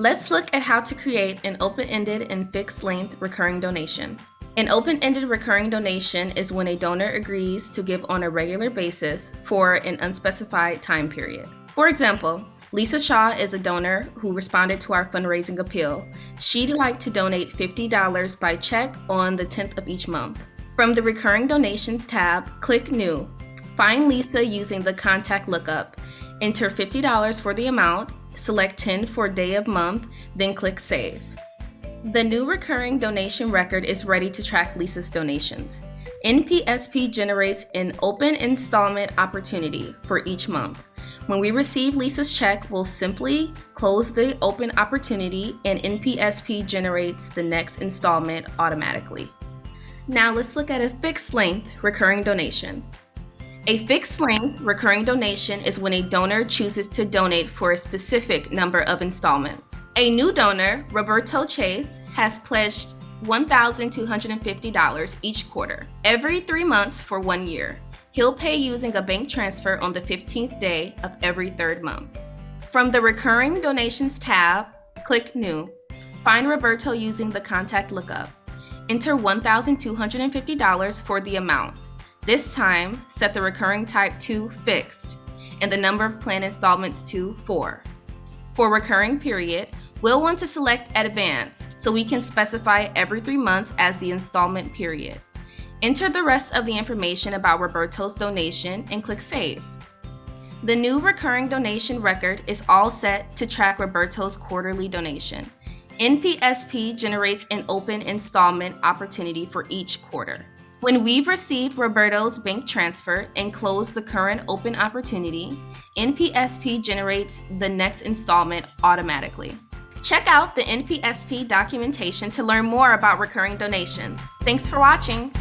Let's look at how to create an open-ended and fixed-length recurring donation. An open-ended recurring donation is when a donor agrees to give on a regular basis for an unspecified time period. For example, Lisa Shaw is a donor who responded to our fundraising appeal. She'd like to donate $50 by check on the 10th of each month. From the Recurring Donations tab, click New. Find Lisa using the contact lookup. Enter $50 for the amount select 10 for day of month, then click Save. The new recurring donation record is ready to track Lisa's donations. NPSP generates an open installment opportunity for each month. When we receive Lisa's check, we'll simply close the open opportunity and NPSP generates the next installment automatically. Now let's look at a fixed length recurring donation. A fixed length recurring donation is when a donor chooses to donate for a specific number of installments. A new donor, Roberto Chase, has pledged $1,250 each quarter, every three months for one year. He'll pay using a bank transfer on the 15th day of every third month. From the Recurring Donations tab, click New. Find Roberto using the contact lookup. Enter $1,250 for the amount. This time, set the recurring type to fixed and the number of plan installments to 4. For recurring period, we'll want to select advanced so we can specify every three months as the installment period. Enter the rest of the information about Roberto's donation and click Save. The new recurring donation record is all set to track Roberto's quarterly donation. NPSP generates an open installment opportunity for each quarter. When we've received Roberto's bank transfer and closed the current open opportunity, NPSP generates the next installment automatically. Check out the NPSP documentation to learn more about recurring donations. Thanks for watching.